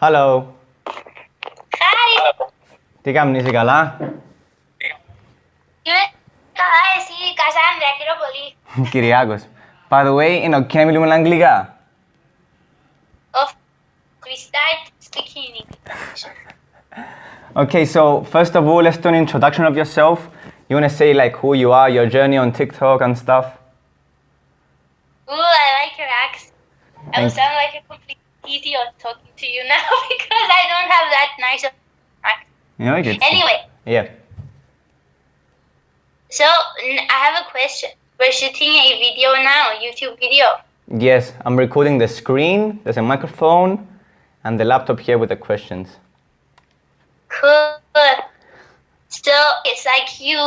Hello. Hi. Τι κάνεις, είσαι καλά? Είμαι καλά εσύ, Κασάνδρα, χαίρομαι πολύ. Κυριάκος. By the way, είναι ok να μιλούμε αγγλικά. Of we start speaking in English. Okay, so first of all, let's do an introduction of yourself. You want to say like who you are, your journey on TikTok and stuff? Ooh, I like your accent. I will Thank- sound like a complete idiot talking to you now because I don't have that nice of accent. Yeah, I get Anyway, Yeah. so I have a question. We're shooting a video now, YouTube video. Yes, I'm recording the screen, there's a microphone, and the laptop here with the questions. Cool. So it's like you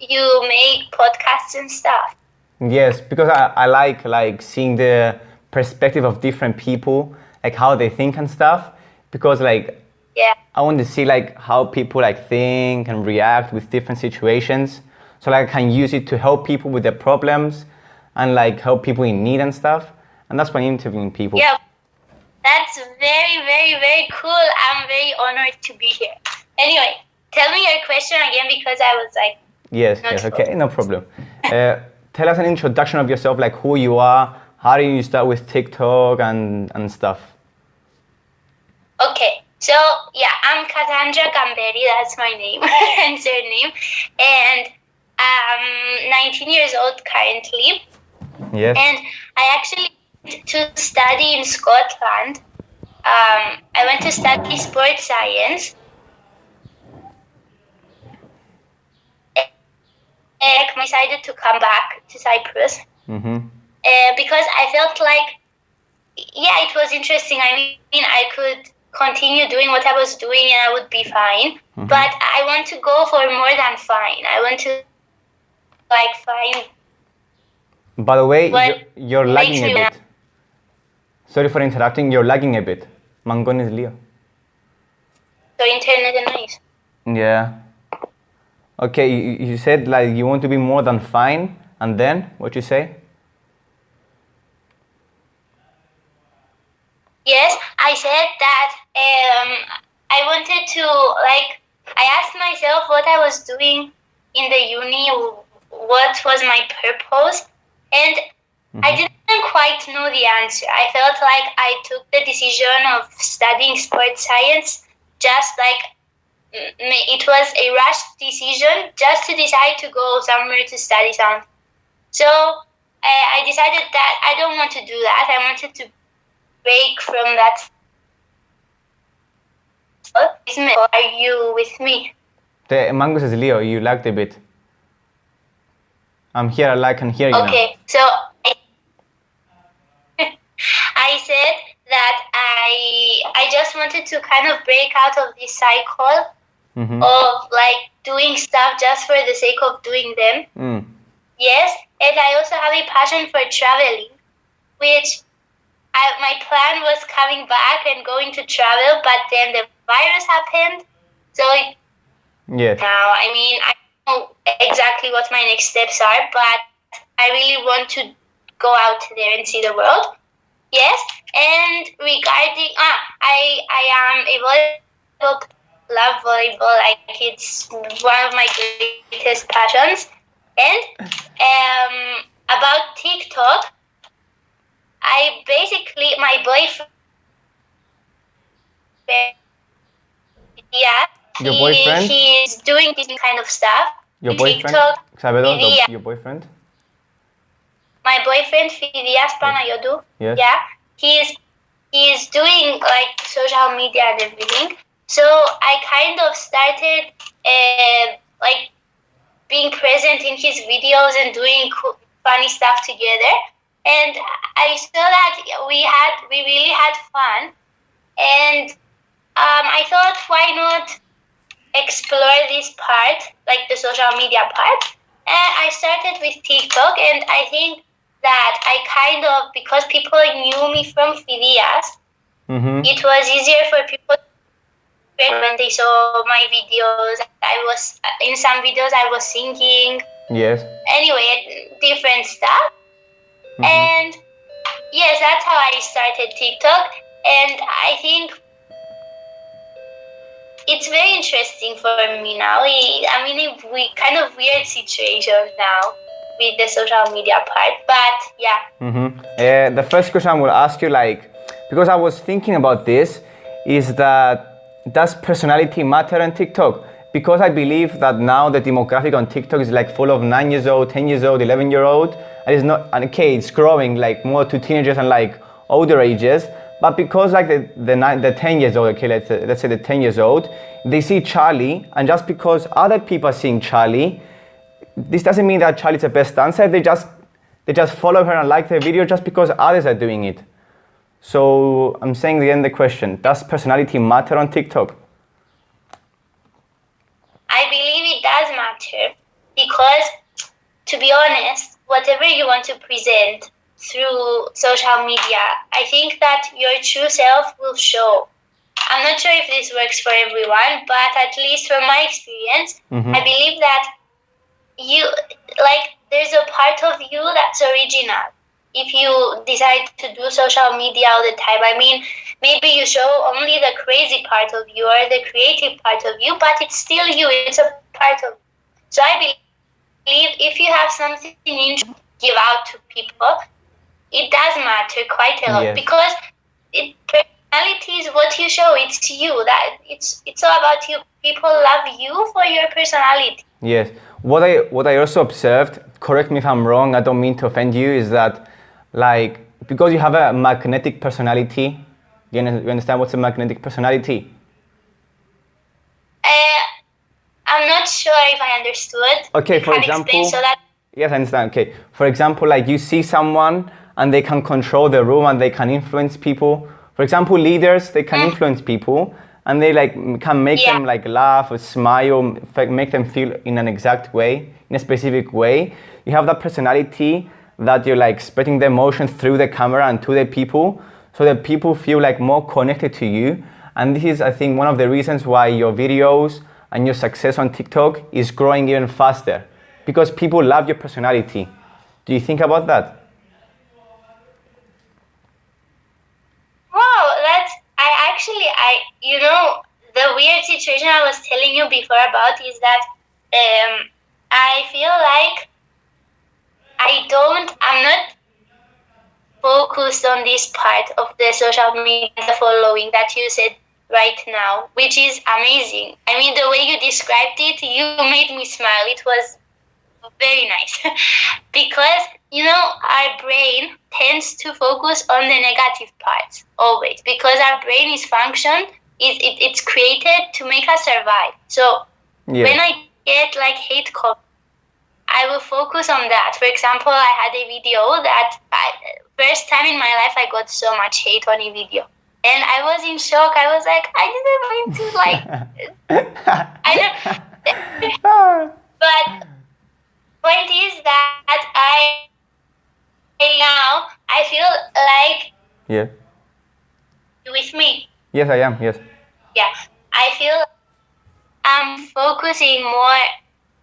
you make podcasts and stuff. Yes, because I, I like like seeing the perspective of different people, like how they think and stuff. Because like Yeah. I want to see like how people like think and react with different situations. So like I can use it to help people with their problems and like help people in need and stuff. And that's why interviewing people. Yeah, that's very, very, very cool. I'm very honored to be here. Anyway, tell me your question again because I was like, Yes, yes, sure. okay, no problem. uh, tell us an introduction of yourself, like who you are, how did you start with TikTok and, and stuff. Okay, so yeah, I'm Cassandra Gamberi, that's my name and surname, and I'm 19 years old currently, Yes. and I actually went to study in Scotland. Um, I went to study sports science. And I decided to come back to Cyprus. mm-hmm. uh, because I felt like, yeah, it was interesting. I mean, I could continue doing what I was doing and I would be fine. Mm-hmm. But I want to go for more than fine. I want to, like, find. By the way, you're, you're lagging a bit. Sorry for interrupting, you're lagging a bit. Mangonis Leo. So internet and noise. Yeah. Okay, you, you said like you want to be more than fine, and then what you say? Yes, I said that um, I wanted to like. I asked myself what I was doing in the uni, what was my purpose, and I didn't quite know the answer. I felt like I took the decision of studying sports science just like it was a rushed decision just to decide to go somewhere to study something. So I, I decided that I don't want to do that. I wanted to break from that. Are you with me? The Mango says Leo, you lagged a bit. I'm here, I like and hear you now. Okay, so I, I said that I I just wanted to kind of break out of this cycle Mm-hmm. of like doing stuff just for the sake of doing them. Mm. Yes, and I also have a passion for traveling, which I, my plan was coming back and going to travel, but then the virus happened. So it, Yes. now, I mean, I don't know exactly what my next steps are, but I really want to go out there and see the world. Yes, and regarding ah, I I am a volleyball love volleyball. Like it's one of my greatest passions. And um, about TikTok, I basically my boyfriend. Yeah, Your he- boyfriend? He's doing this kind of stuff. Your boyfriend? TikTok, yeah. your boyfriend? my boyfriend Phidias Panayotou. Yes. Yeah, he's he's doing like social media and everything. So I kind of started uh, like being present in his videos and doing cool, funny stuff together. And I saw that we had we really had fun, and um, I thought why not explore this part, like the social media part. And I started with TikTok, and I think that I kind of because people knew me from Phidias, Mm-hmm. it was easier for people when they saw my videos. I was in some videos I was singing. Yes. Anyway, different stuff. Mhm. And yes, that's how I started TikTok. And I think it's very interesting for me now. I mean, we kind of weird situation now with the social media part, but yeah. Mm-hmm. Uh, the first question I will ask you, like, because I was thinking about this, is that does personality matter on TikTok? Because I believe that now the demographic on TikTok is like full of nine years old, 10 years old, 11 year old, and it's not, and okay, it's growing like more to teenagers and like older ages. But because like the, the, nine, the 10 years old, okay, let's, let's say the 10 years old, they see Charlie, and just because other people are seeing Charlie, this doesn't mean that Charlie's the best dancer. They just, they just follow her and like the video just because others are doing it. So I'm saying again the question, does personality matter on TikTok? I believe it does matter because, to be honest, whatever you want to present, through social media, I think that your true self will show. I'm not sure if this works for everyone, but at least from my experience, mm-hmm. I believe that you like there's a part of you that's original. If you decide to do social media all the time, I mean, maybe you show only the crazy part of you or the creative part of you, but it's still you. It's a part of. You. So I believe if you have something you give out to people, it does matter quite a lot yes. because it personality is what you show. It's you. That it's it's all about you. People love you for your personality. Yes. What I what I also observed. Correct me if I'm wrong. I don't mean to offend you. Is that like because you have a magnetic personality? You understand what's a magnetic personality? Uh, I'm not sure if I understood. Okay, for example. So that yes, I understand. Okay, for example, like you see someone and they can control the room and they can influence people. For example, leaders, they can influence people and they like can make yeah. them like laugh or smile, make them feel in an exact way, in a specific way. You have that personality that you're like spreading the emotions through the camera and to the people so that people feel like more connected to you. And this is, I think, one of the reasons why your videos and your success on TikTok is growing even faster because people love your personality. Do you think about that? actually, I you know the weird situation I was telling you before about is that um, I feel like I don't. I'm not focused on this part of the social media following that you said right now, which is amazing. I mean, the way you described it, you made me smile. It was very nice because you know our brain tends to focus on the negative parts always because our brain is function it, it, it's created to make us survive so yeah. when i get like hate comments i will focus on that for example i had a video that I, first time in my life i got so much hate on a video and i was in shock i was like i didn't mean to like i don't but point is that I now I feel like yeah. with me. Yes, I am. Yes. Yeah, I feel I'm focusing more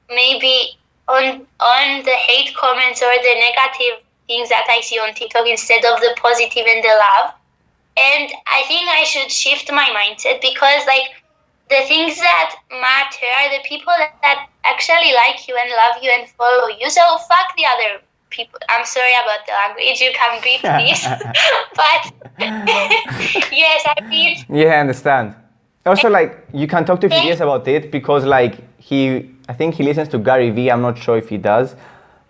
maybe on on the hate comments or the negative things that I see on TikTok instead of the positive and the love. And I think I should shift my mindset because like the things that matter are the people that, that actually like you and love you and follow you. So fuck the other people. I'm sorry about the language. You can beat this, but yes, I feel. Yeah, I understand. Also, like you can talk to Phidias about it because, like, he, I think he listens to Gary Vee. I'm not sure if he does,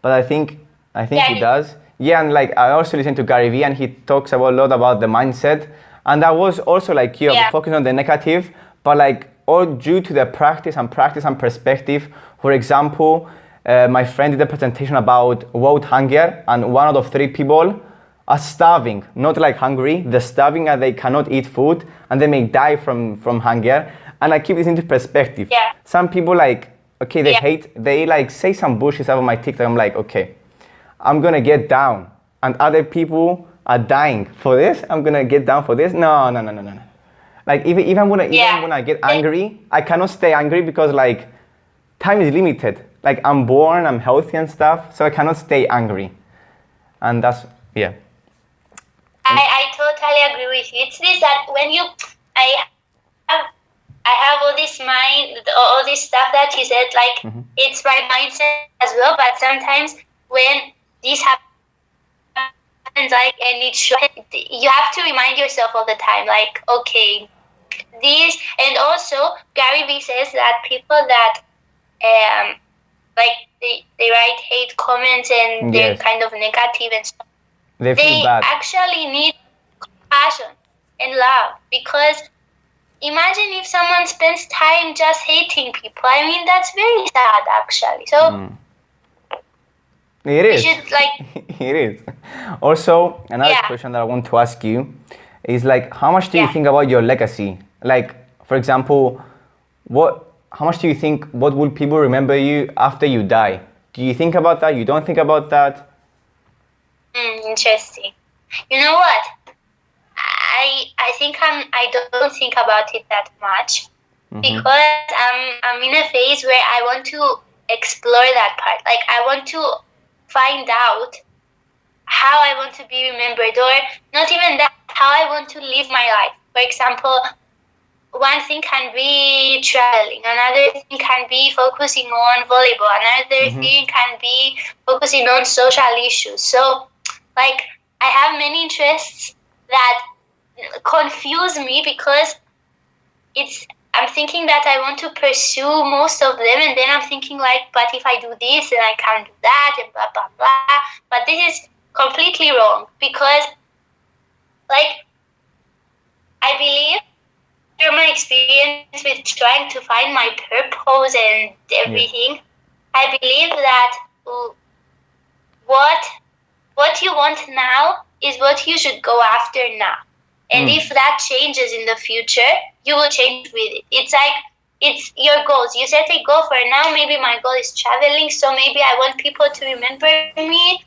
but I think, I think Gary. he does. Yeah, and like I also listen to Gary Vee, and he talks about a lot about the mindset. And I was also like you, yeah. focusing on the negative, but like all due to the practice and practice and perspective. For example, uh, my friend did a presentation about world hunger and one out of three people are starving, not like hungry, they're starving and they cannot eat food and they may die from, from hunger. And I keep this into perspective. Yeah. Some people like, okay, they yeah. hate, they like say some bullshit about my TikTok. I'm like, okay, I'm gonna get down. And other people are dying for this. I'm gonna get down for this. No, no, no, no, no. Like even even when I, yeah. even when I get angry, I cannot stay angry because like time is limited. Like I'm born, I'm healthy and stuff, so I cannot stay angry. And that's yeah. I, I totally agree with you. It's this that when you I have I have all this mind, all this stuff that you said. Like Mm-hmm. it's my mindset as well. But sometimes when this happens, like and it you have to remind yourself all the time. Like okay, this and also Gary Vee says that people that um like they, they write hate comments and they're kind of negative and stuff They feel they actually need compassion and love because imagine if someone spends time just hating people i mean that's very sad actually so Mm. It is. should like it is. Also, another Yeah. question that I want to ask you is like, how much do you think about your legacy? Like, for example, what? How much do you think? What will people remember you after you die? Do you think about that? You don't think about that? Mm, interesting you know what i i think i'm i don't think about it that much Mm-hmm. because i'm i'm in a phase where i want to explore that part like i want to find out how I want to be remembered, or not even that, how I want to live my life. For example, one thing can be traveling, another thing can be focusing on volleyball, another Mhm. thing can be focusing on social issues. So, like, I have many interests that confuse me because it's I'm thinking that I want to pursue most of them, and then I'm thinking like, but if I do this, then I can't do that, and blah blah blah. But this is completely wrong because, like, I believe through my experience with trying to find my purpose and everything, I believe that what what you want now is what you should go after now. And Mm. if that changes in the future, you will change with it. It's like it's your goals. You set a goal for now. Maybe my goal is traveling, so maybe I want people to remember me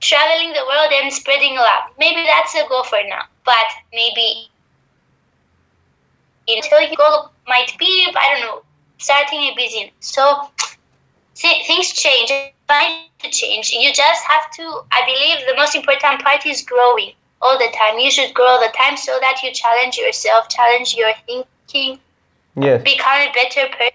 traveling the world and spreading love. Maybe that's a goal for now. But maybe until your goal might be, I don't know, starting a business. So th- things change. Find to change. You just have to. I believe the most important part is growing all the time. You should grow all the time so that you challenge yourself, challenge your thinking, Yes. become a better person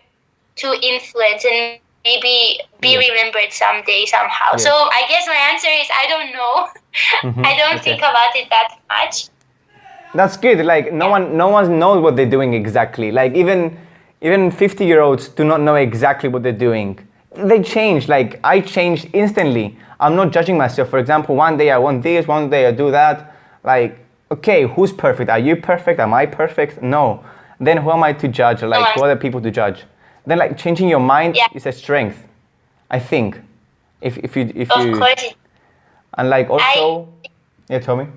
to influence and maybe be Yeah. remembered someday somehow. Yeah. So I guess my answer is I don't know. Mhm, I don't okay. think about it that much. That's good. Like no one, no one knows what they're doing exactly. Like even, even 50 year olds do not know exactly what they're doing. They change. Like I changed instantly. I'm not judging myself. For example, one day I want this, one day I do that. Like, okay, who's perfect? Are you perfect? Am I perfect? No. Then who am I to judge? Like, who are the people to judge? Then like changing your mind Yeah. is a strength. I think. If if you if Of you course. And like also, yeah, tell me.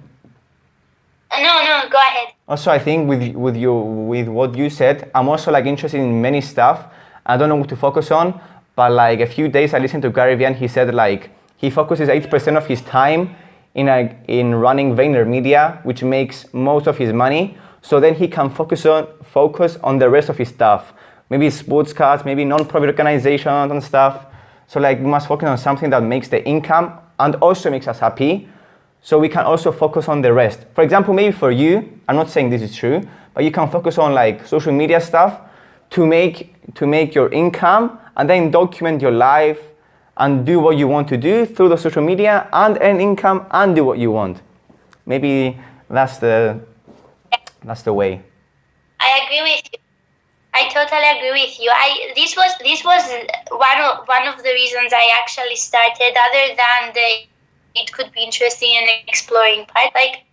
Uh, no, no, go ahead. Also, I think with with you with what you said, I'm also like interested in many stuff. I don't know what to focus on, but like a few days I listened to Gary Vee and he said like he focuses 80% of his time in a, in running VaynerMedia, which makes most of his money. So then he can focus on focus on the rest of his stuff, maybe sports cards, maybe non-profit organizations and stuff. So like we must focus on something that makes the income and also makes us happy so we can also focus on the rest. For example, maybe for you, I'm not saying this is true, but you can focus on like social media stuff to make to make your income and then document your life and do what you want to do through the social media and earn income and do what you want. Maybe that's the that's the way. I agree with you. I totally agree with you. I this was this was one of one of the reasons I actually started. Other than the it could be interesting and exploring part, like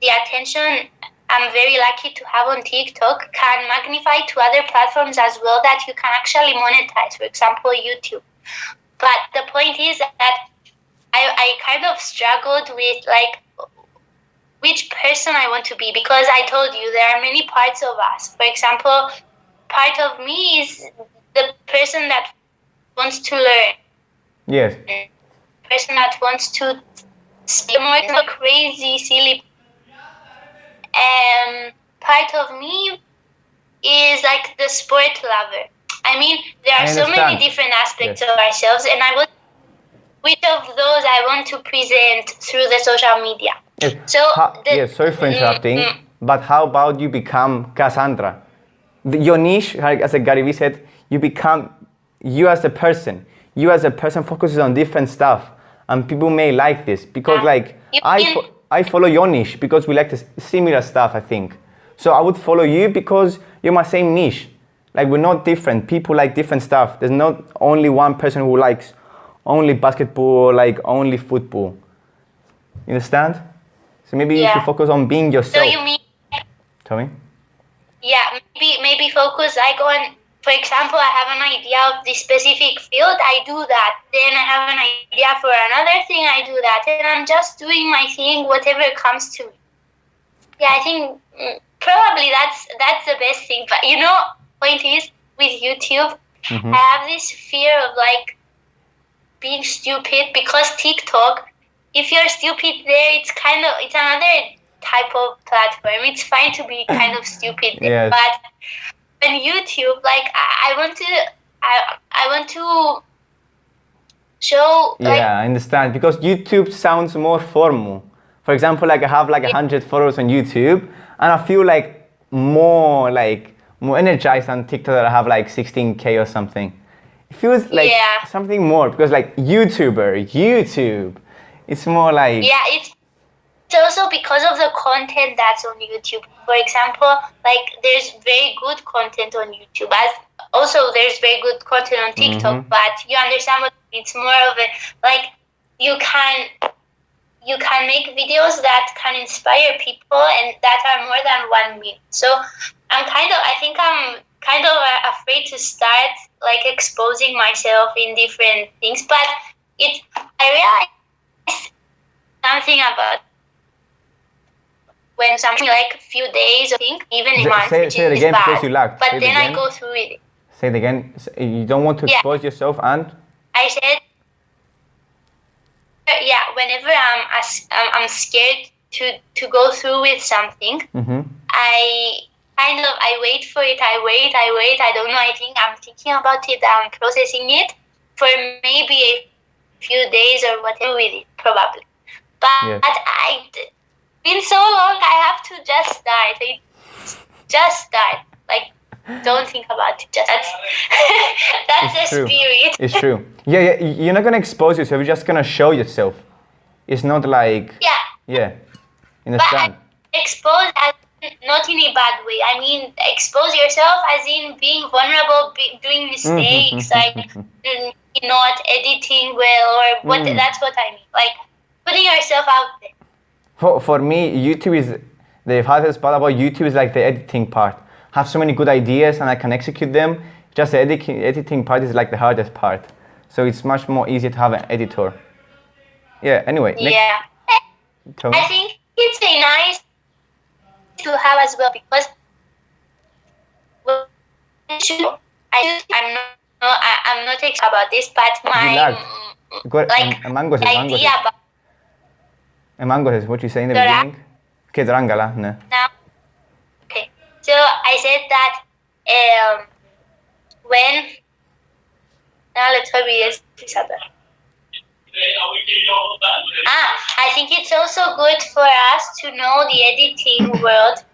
the attention I'm very lucky to have on TikTok can magnify to other platforms as well that you can actually monetize. For example, YouTube. But the point is that I, I kind of struggled with like which person I want to be because I told you there are many parts of us. For example, part of me is the person that wants to learn, Yes. person that wants to more more crazy, silly. Um, part of me is like the sport lover. I mean, there are so many different aspects Yes. of ourselves, and I would which of those I want to present through the social media. Yes. So How- the- yes, sorry for interrupting, Mm, mm. but how about you become Cassandra? your niche, like as a Gary Vee said, you become you as a person. You as a person focuses on different stuff, and people may like this because Yeah. like You I fo- I follow your niche because we like the similar stuff. I think so. I would follow you because you're my same niche. Like we're not different. People like different stuff. There's not only one person who likes only basketball, like only football. You understand? So maybe you should focus on being yourself. So you mean Tell me. yeah maybe maybe focus like on for example i have an idea of this specific field i do that. Then i have an idea for another thing i do that. And i'm just doing my thing whatever comes to me. Yeah i think mm, probably that's that's the best thing. But you know point is with youtube Mhm. i have this fear of like being stupid because tiktok if you're stupid there it's kind of it's another type of platform. It's fine to be kind of stupid Yes. but on youtube like I, I want to I, I want to show like yeah, I understand because YouTube sounds more formal. For example, like I have like a hundred followers on YouTube, and I feel like more like more energized on TikTok that I have like 16k or something. It feels like Yeah. something more because like YouTuber, YouTube, it's more like yeah it's it's also because of the content that's on youtube. For example like there's very good content on youtube. As also there's very good content on tiktok Mhm. but you understand what it's more of a like you can you can make videos that can inspire people and that are more than one minute so i'm kind of i think i'm kind of uh, afraid to start like exposing myself in different things but it i realized something about when something like a few days, I think, even a month, say- say it again bad. because you lagged. But Say then I go through it. say it again. You don't want to Yeah. expose yourself and I said, yeah, whenever I'm I'm scared to to go through with something, Mhm. I kind of I wait for it. I wait. I wait. I don't know. I think I'm thinking about it. I'm processing it for maybe a few days or whatever with it, probably. But Yes. I been so long. I have to just die. It, just start. Like don't think about it. Just that's that's It's the true. spirit. it's true. Yeah, yeah. You're not gonna expose yourself. You're just gonna show yourself. It's not like Yeah. yeah. But Understand? expose as not in a bad way. I mean, expose yourself as in being vulnerable, be, doing mistakes, like mm, not editing well, or what. Mm. That's what I mean. Like putting yourself out there. For, for me, YouTube is the hardest part about YouTube is like the editing part. I have so many good ideas and I can execute them. Just the editing, editing part is like the hardest part. So it's much more easy to have an editor. Yeah. Anyway, Yeah. I think it's a nice to have as well because I, I'm not. I, I'm not excited about this, but my like idea about And mango says, what you say in the Dora. beginning? Que drangala, no. now. Okay, so I said that um, when now let's hope it is Isabel. Ah, I think it's also good for us to know the editing world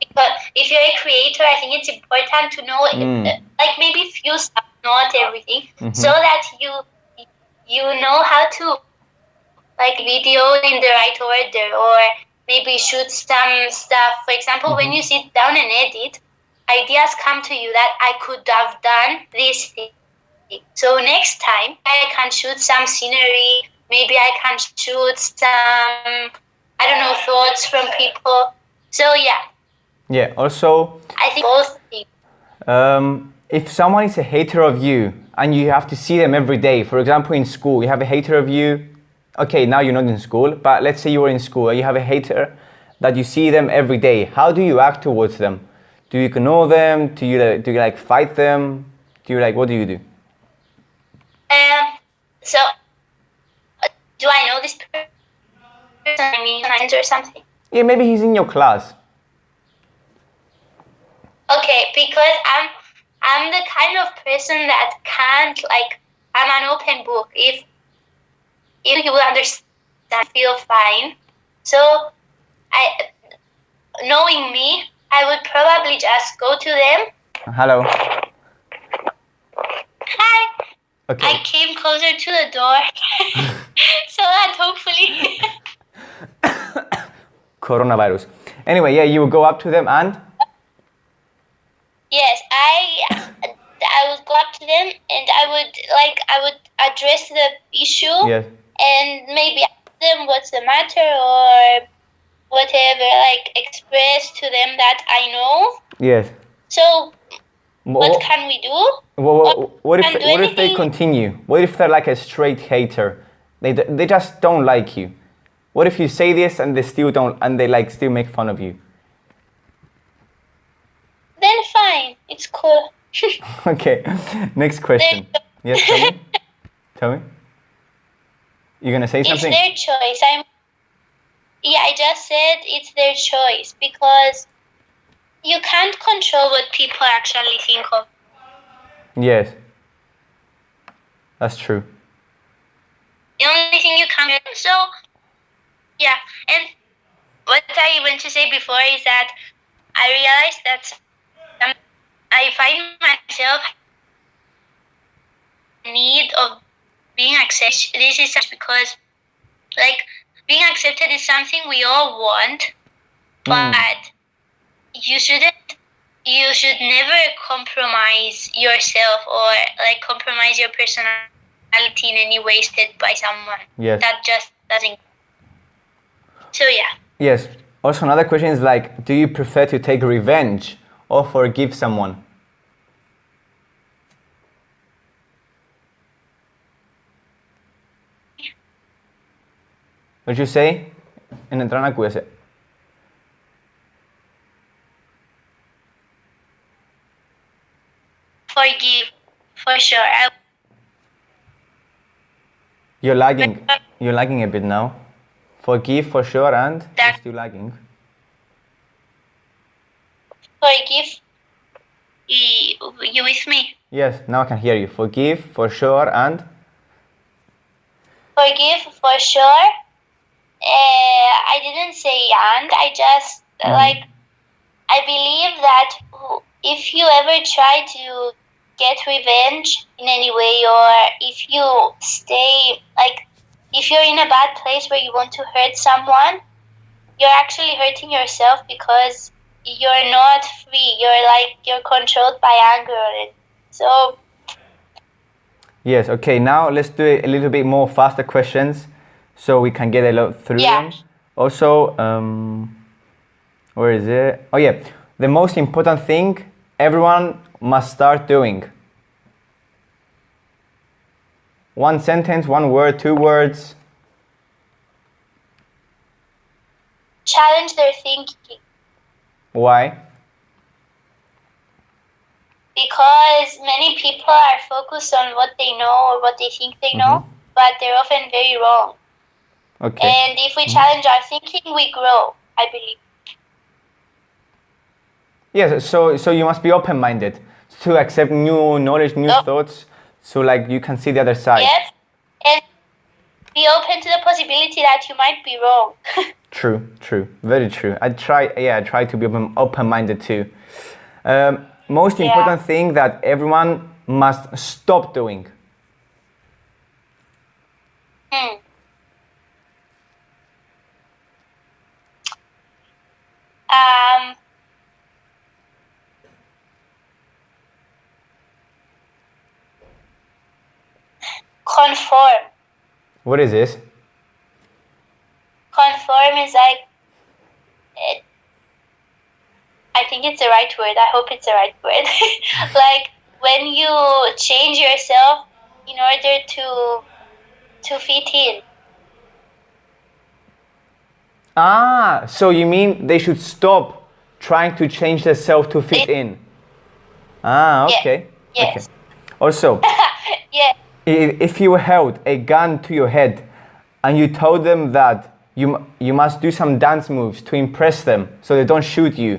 because if you're a creator, I think it's important to know Mm. like maybe few stuff, not everything, Mhm. so that you you know how to like video in the right order or maybe shoot some stuff. For example, when you sit down and edit, ideas come to you that I could have done this thing. So next time I can shoot some scenery, maybe I can shoot some I don't know thoughts from people. So yeah, Yeah. Also, I think both things. Um, if someone is a hater of you and you have to see them every day, for example, in school, you have a hater of you. Okay, now you're not in school, but let's say you were in school and you have a hater that you see them every day. How do you act towards them? Do you ignore them? Do you like, do you like fight them? Do you like what do you do? Um, so uh, do I know this person? I mean, or something? Yeah, maybe he's in your class. Okay, because I'm I'm the kind of person that can't like I'm an open book. If if you will understand, feel fine. So I knowing me, I would probably just go to them. Hello. Hi. Okay. I came closer to the door so that hopefully. Coronavirus. Anyway, yeah, you would go up to them and yes, I I would go up to them and I would like I would address the issue yes. And maybe ask them what's the matter or whatever, like express to them that I know. Yes. So what What, can we do? what, what, what if do what if they continue? What if they're like a straight hater? They they just don't like you. What if you say this and they still don't and they like still make fun of you? Then fine, it's cool. Okay. Next question. Yes, tell me. tell me. You're gonna say something? it's their choice. I'm yeah, I just said it's their choice because you can't control what people actually think of. Yes. That's true. The only thing you can do. So, yeah. And what I went to say before is that I realized that I find myself need of being accepted. This is just because, like, being accepted is something we all want, Mm. but you shouldn't. You should never compromise yourself or like compromise your personality in any way set by someone Yes. that just doesn't. So yeah, Yes. Also, another question is like, do you prefer to take revenge or forgive someone? Would you say in entrana QS? Forgive, for sure. You're lagging. You're lagging a bit now. Forgive for sure and that... still lagging. Forgive. You with me? Yes, now I can hear you. Forgive for sure and. Forgive for sure uh, I didn't say and. I just Mhm. like. I believe that if you ever try to get revenge in any way, or if you stay like, if you're in a bad place where you want to hurt someone, you're actually hurting yourself because you're not free. You're like you're controlled by anger. So Yes, okay, now let's do a little bit more faster questions so we can get a lot through Yeah. them. Also, um, where is it? Oh, yeah, the most important thing everyone must start doing. One sentence, one word, two words. challenge their thinking. Why? because many people are focused on what they know or what they think they know, but they're often very wrong. Okay. And if we challenge our thinking, we grow, I believe. Yes, so so you must be open-minded to accept new knowledge, new Oh. thoughts, so like you can see the other side. Yes? And be open to the possibility that you might be wrong. True, true, very true. I try, yeah, I try to be open, open-minded too. Um, most Yeah. important thing that everyone must stop doing. Hmm. Um, conform. What is this? Conform is like, it, I think it's the right word. I hope it's the right word. like when you change yourself in order to to fit in. Ah, so you mean they should stop trying to change themselves to fit Yeah. in? Ah, Yeah. okay. Yes. Okay. Also, yeah. if you held a gun to your head and you told them that you, you must do some dance moves to impress them so they don't shoot you,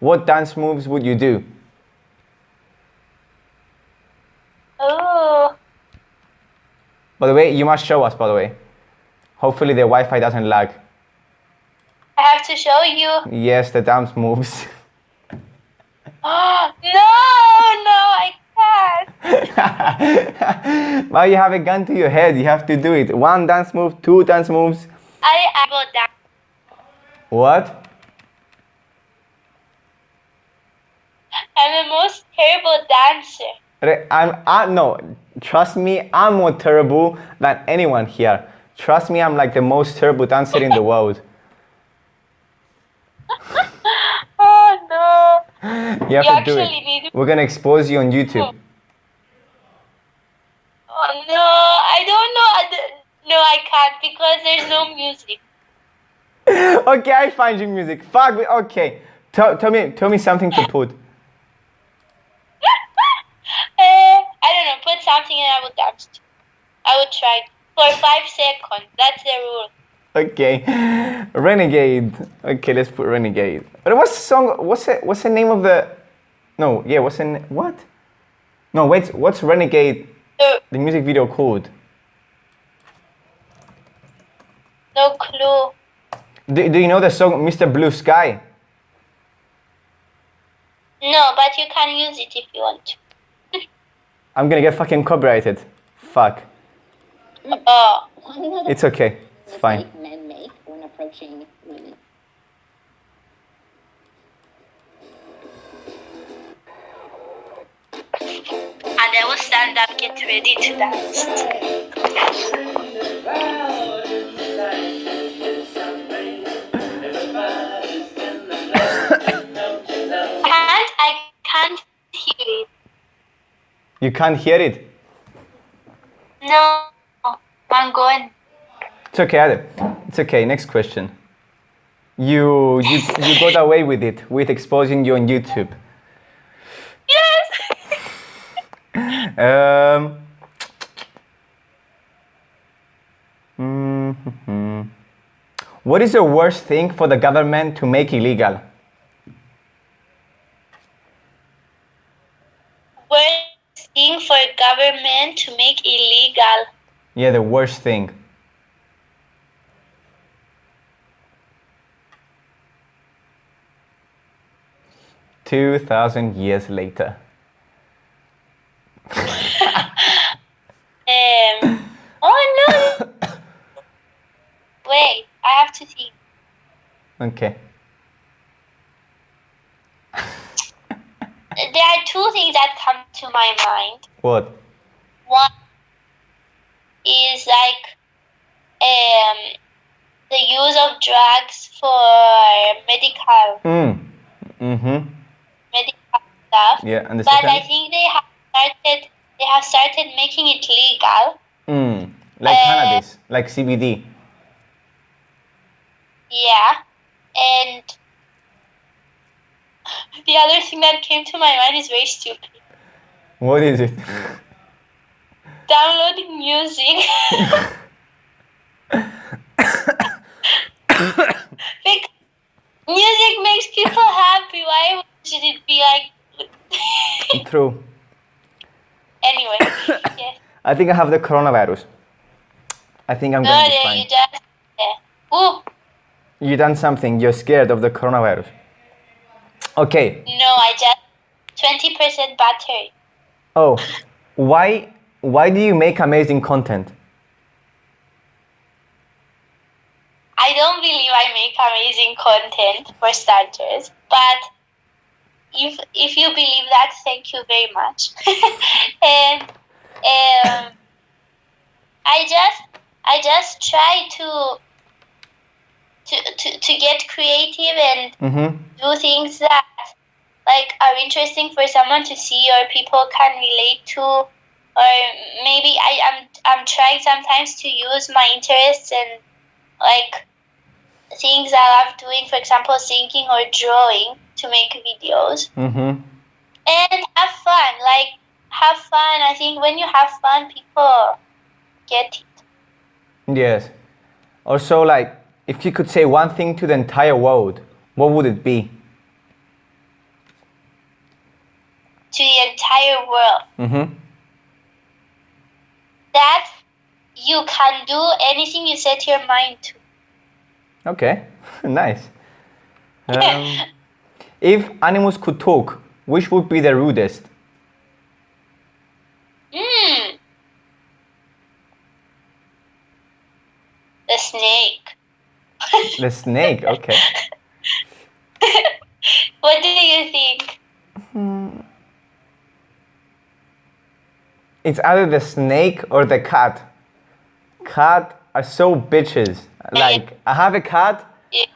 what dance moves would you do? Oh. By the way, you must show us, by the way. Hopefully the Wi-Fi doesn't lag. I have to show you. Yes, the dance moves. no, no, I can't. well, you have a gun to your head. You have to do it. One dance move, two dance moves. I I will dance. What? I'm the most terrible dancer. I'm, I, no, trust me, I'm more terrible than anyone here. Trust me, I'm like the most terrible dancer in the world. Oh no. You have You to do it. We're gonna expose you on YouTube. Oh no, I don't know. No, I can't because there's no music. okay, I find you music. Fuck. me. Okay, tell, tell me, tell me something to put. Eh, I don't know. Put something and I will dance. I will try for five seconds. That's the rule. Okay, Renegade. Okay, let's put Renegade. But what's the song? What's it? What's the name of the? No, yeah. What's in what? No, wait. What's Renegade? No, The music video called? no clue. Do, do you know the song Mr. Blue Sky? No, but you can use it if you want to. I'm gonna get fucking copyrighted. Fuck. Oh, It's okay. It's fine. mistake men make when approaching women. and I will stand up, get ready to dance. Can't I can't hear it. You can't hear it. No, I'm going. It's okay. It's okay. Next question. You you you got away with it with exposing you on YouTube. Yes. Um. mhm. What is the worst thing for the government to make illegal? Worst thing for government to make illegal. Yeah, the worst thing. Two thousand years later. Um. Oh no. Wait, I have to think. Okay. There are two things that come to my mind. What? One is like um, the use of drugs for medical Mm. Mm-hmm. Stuff. Yeah, and the But I think they have started they have started making it legal. Mm. Like Uh, cannabis, like CBD. Yeah. And the other thing that came to my mind is very stupid. What is it? Downloading music. Like, music makes people happy. Why should it be like True. anyway? Yes. I think I have the coronavirus. I think I'm No, gonna be there fine. you just yeah. Ooh, You done something. You're scared of the coronavirus. Okay. no, I just twenty percent battery. Oh, why? Why do you make amazing content? I don't believe I make amazing content for starters, but if if you believe that, thank you very much. and um, I just I just try to to to, to get creative and Mm-hmm. do things that like are interesting for someone to see or people can relate to or maybe I, I'm I'm trying sometimes to use my interests and like things I love doing, for example singing or drawing to make videos. Mm-hmm. And have fun. Like have fun. I think when you have fun people get it. Yes. Also, like, if you could say one thing to the entire world, what would it be? To the entire world. Mm-hmm. That you can do anything you set your mind to. Okay. nice. Um, if animals could talk, which would be the rudest? Hmm. The snake. The snake. Okay. What do you think? It's either the snake or the cat. Cat are so bitches. Like I have a cat.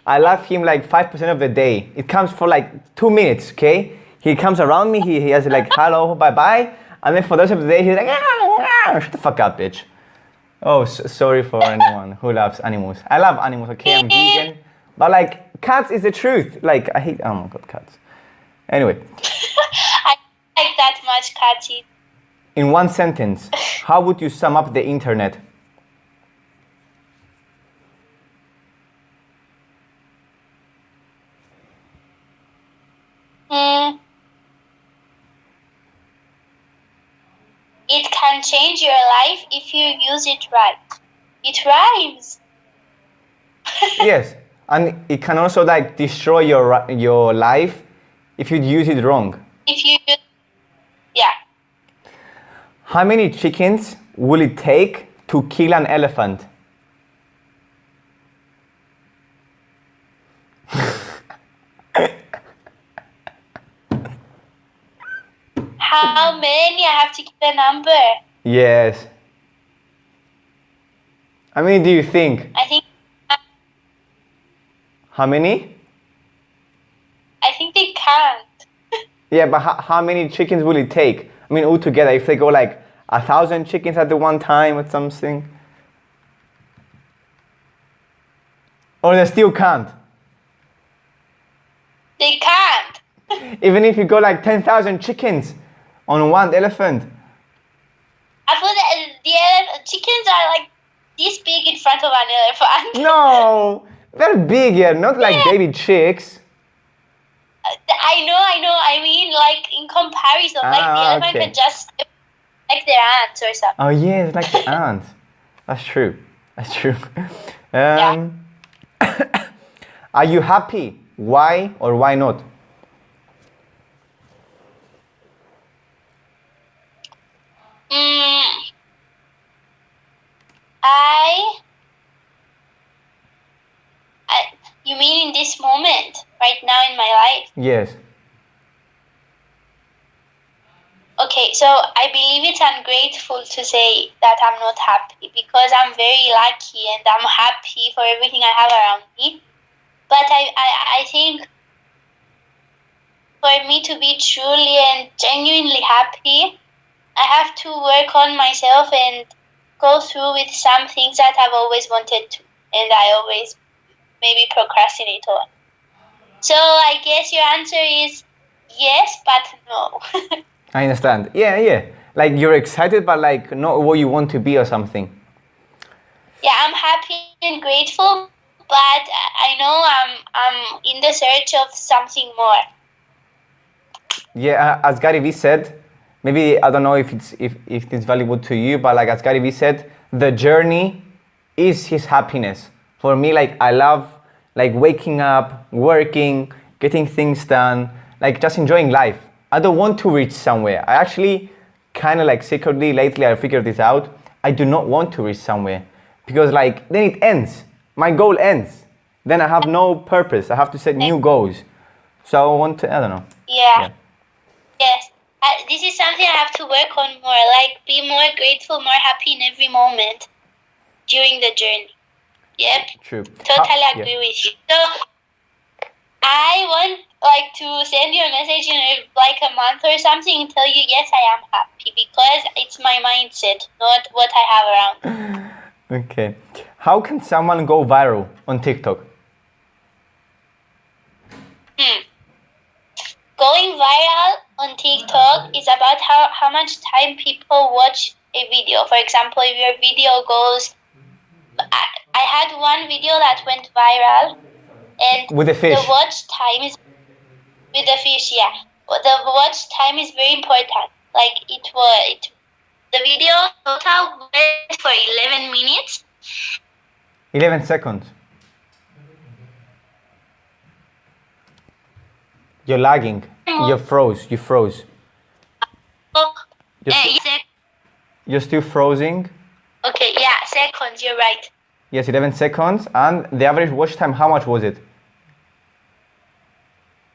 I love him like five percent of the day. It comes for like two minutes. Okay. He comes around me. He, he has like hello, bye bye, and then for the rest of the day he's like "Ah, ah." shut the fuck up, bitch. Oh, s- sorry for anyone who loves animals. I love animals. Okay, I'm vegan, but like cats is the truth. Like I hate. Oh my god, cats. Anyway, I like that much Kati. in one sentence, how would you sum up the internet? Hmm. It can change your life if you use it right. It rhymes. yes, and it can also like destroy your your life if you use it wrong. If you yeah. How many chickens will it take to kill an elephant? How many? I have to give a number. Yes. How many do you think? I think. How many? I think they can't. Yeah, but how, how many chickens will it take? I mean, altogether, if they go like a thousand chickens at the one time or something, or they still can't. They can't. Even if you go like ten thousand chickens on one elephant. I thought that the ele- chickens are like this big in front of an elephant. No, they're bigger, not like Yeah. baby chicks. I know, I know. I mean, like in comparison, like the Ah, elephant okay. can just like their ants or something. Oh yeah, it's like the ants. That's true. That's true. Um, are you happy? Why or why not? Mm, I, I, you mean in this moment, right now in my life? Yes. Okay, so I believe it's ungrateful to say that I'm not happy because I'm very lucky and I'm happy for everything I have around me. But I, I, I think for me to be truly and genuinely happy, I have to work on myself and go through with some things that I've always wanted to and I always maybe procrastinate on. So I guess your answer is yes, but no. I understand. Yeah, yeah. Like you're excited, but like not what you want to be or something. yeah, I'm happy and grateful, but I know I'm I'm in the search of something more. Yeah, as Gary Vee said, maybe I don't know if it's if, if it's valuable to you, but like as Gary Vee said, the journey is his happiness. For me, like I love like waking up, working, getting things done, like just enjoying life. I don't want to reach somewhere. I actually kind of like secretly lately I figured this out. I do not want to reach somewhere because like then it ends. My goal ends. Then I have no purpose. I have to set new goals. So I want to I don't know. Yeah. Yeah. Yes. Uh, this is something I have to work on more. Like be more grateful, more happy in every moment during the journey. Yep. True. Totally How- agree yeah. with you. So I want like to send you a message in uh, like a month or something and tell you yes I am happy because it's my mindset, not what I have around. Okay. How can someone go viral on TikTok? Hmm. Going viral on TikTok is about how, how much time people watch a video. For example, if your video goes, I, I had one video that went viral, and With the fish. the watch time is with the fish. Yeah, the watch time is very important. Like it was, it, the video total went for eleven minutes. 11 seconds. You're lagging. more. You froze. You froze. Oh, Just- eh, sec- You're still freezing. okay, yeah, seconds. You're right. Yes, 11 seconds. And the average watch time, how much was it?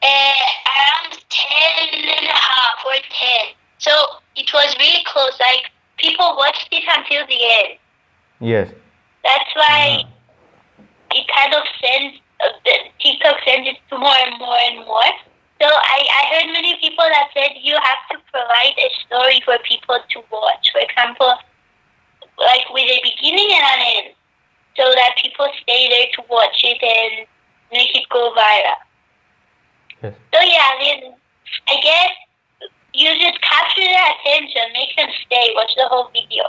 Uh, around 10 and a half or 10. So it was really close. Like, people watched it until the end. Yes. That's why it kind of sends, uh, TikTok sends it to more and more and more. So I, I heard many people that said you have to provide a story for people to watch. For example, like with a beginning and an end. So that people stay there to watch it and make it go viral. Yes. So yeah, then I guess you just capture their attention, make them stay, watch the whole video,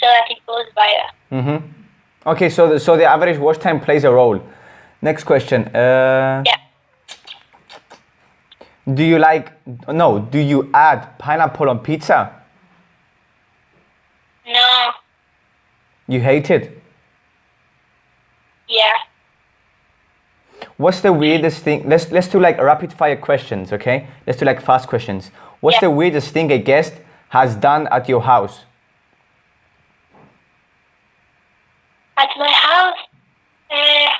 so that it goes viral. Mm-hmm. Okay, so the, so the average watch time plays a role. Next question. Uh, Yeah. Do you like, no, do you add pineapple on pizza? No. You hate it? Yeah. What's the weirdest thing? Let's let's do like rapid fire questions, okay? Let's do like fast questions. What's Yeah. the weirdest thing a guest has done at your house? At my house, uh,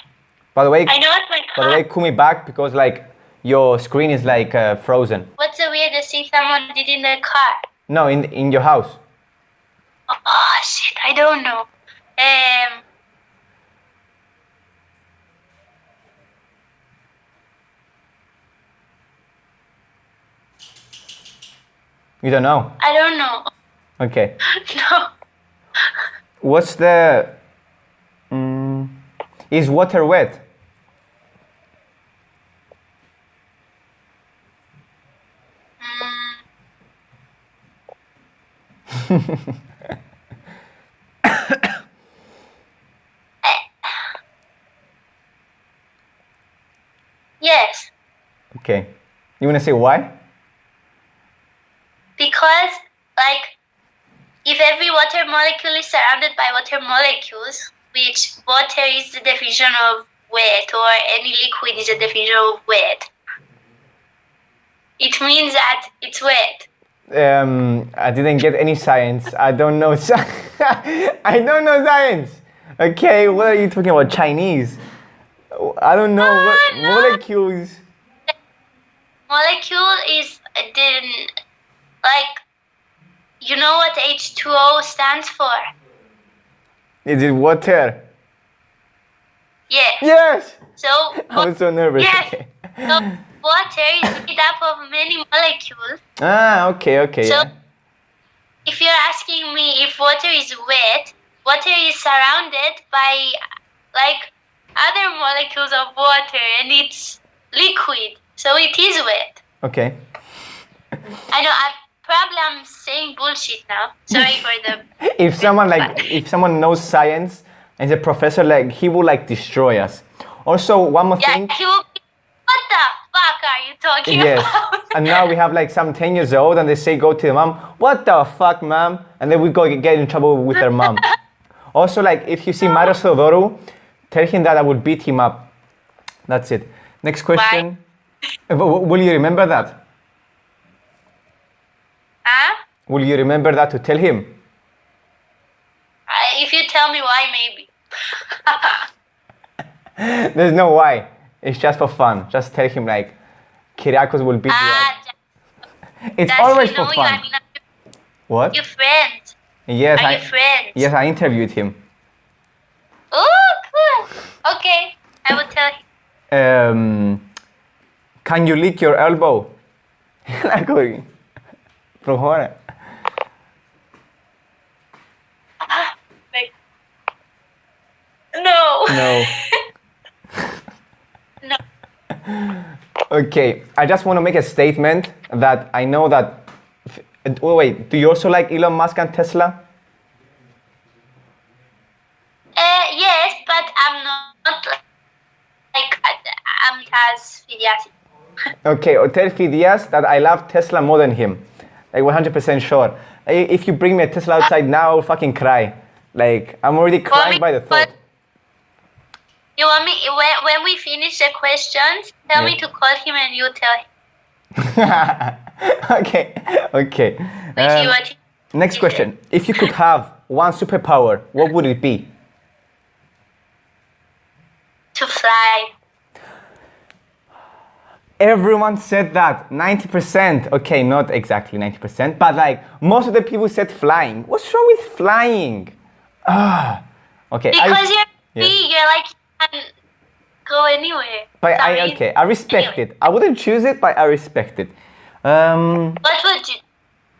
By the way, I know at my by the way, call me back because like your screen is like uh, frozen. What's the weirdest thing someone did in their car? No, in in your house. Oh shit, I don't know. Um, You don't know. I don't know. Okay. no. What's the? Mm, is water wet? Mm, yes, Okay. You wanna say why? because like if every water molecule is surrounded by water molecules, which water is the definition of wet, or any liquid is a definition of wet, it means that it's wet. Um, I didn't get any science. I don't know. I don't know science. Okay, what are you talking about? Chinese? I don't know what Ah, no. molecules. Molecule is the like you know what H2O stands for? Is it water? Yeah. Yes. So I was so nervous. Yes. So water is made up of many molecules. Ah, okay, okay. So yeah. if you're asking me if water is wet, water is surrounded by like other molecules of water and it's liquid. So it is wet. Okay. I know I probably I'm saying bullshit now. Sorry for the If someone like if someone knows science and is a professor, like he will like destroy us. Also, one more Yeah, thing. he will be what the fuck are you talking Yes. about? and now we have like some 10 years old and they say go to the mom, what the fuck, mom? And then we go get in trouble with their mom. also, like if you see Mario Theodoro, tell him that I will beat him up. That's it. Next question. Will you remember that? huh? Will you remember that to tell him? Uh, if you tell me why, maybe. There's no why. It's just for fun. Just tell him like, Kyriakos will beat you Ah, up. It's does always for know you? fun. I mean, What? Your friend. Yes, Are I, you friends? yes, I interviewed him. Oh, cool. Okay, I will tell him. Um, can you lick your elbow? like, going, προχώρα. Wait. No. No. No. Okay, I just want to make a statement that I know that. Oh, wait, do you also like Elon Musk and Tesla? Okay, or tell Fidias that I love Tesla more than him. Like 100% sure. If you bring me a Tesla outside now, I'll fucking cry. Like, I'm already crying me- by the thought. You want me when when we finish the questions? Tell me to call him and you tell him. okay, okay. Um, next question. If you could have one superpower, what would it be? to fly. Everyone said that 90%. Okay, not exactly 90%, but like most of the people said flying. What's wrong with flying? Ah, okay. I- Because you're yeah. free, you're like you can go anywhere. But I okay, I respect Anyway, it. I wouldn't choose it, but I respect it. Um, What would you?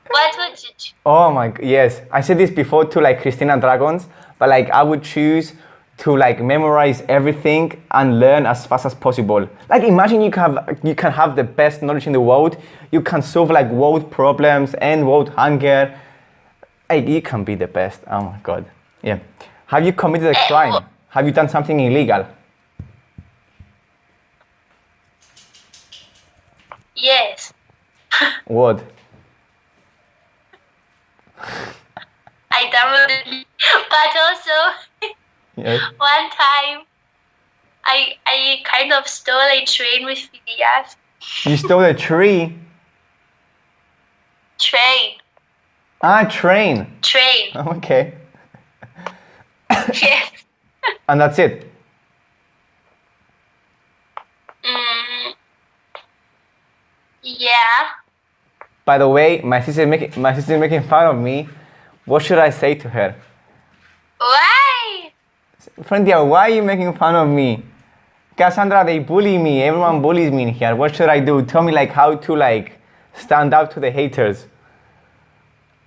What would you? choose? oh my yes, I said this before to like Christina Dragons, but like I would choose to like memorize everything and learn as fast as possible. Like imagine you can have you can have the best knowledge in the world. You can solve like world problems and world hunger. Like you can be the best. Oh my god. Yeah. Have you committed a crime? Have you done something illegal? Yes, What? I downloaded, but also Yes. one time, I I kind of stole a train with Fidias. You stole a tree. Train, Ah, train. train. Okay. yes. And that's it. Mm, yeah. By the way, my sister making my sister making fun of me. What should I say to her? Why? Friendia, why are you making fun of me? Cassandra, they bully me. Everyone bullies me in here. What should I do? Tell me like how to like stand up to the haters.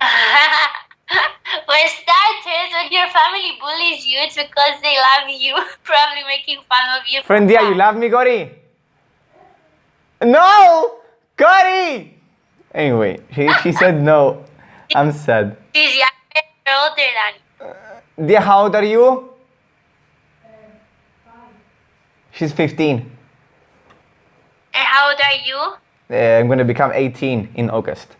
For starters, when your family bullies you, it's because they love you, probably making fun of you. Friendia, you love me, Gori? No! Gori! Anyway, she, she said no. I'm sad. She's younger older than uh, you. Dear, how old are you? She's 15. And how old are you? Uh, I'm going to become 18 in August.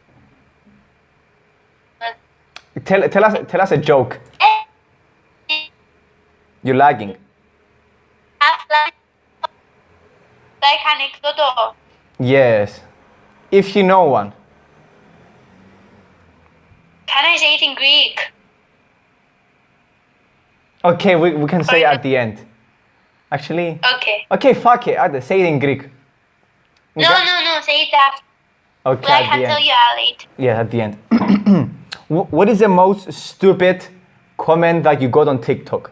Tell, tell, us, tell us a joke. Eh, You're lagging. like, like anecdote. Yes. If you know one. Can I say it in Greek? Okay, we, we can say at the end. Actually, Okay. okay, fuck it. I'll say it in Greek. No, no, no, say it after. Okay, can tell you late. Yeah, at the end. What is the most stupid comment that you got on TikTok?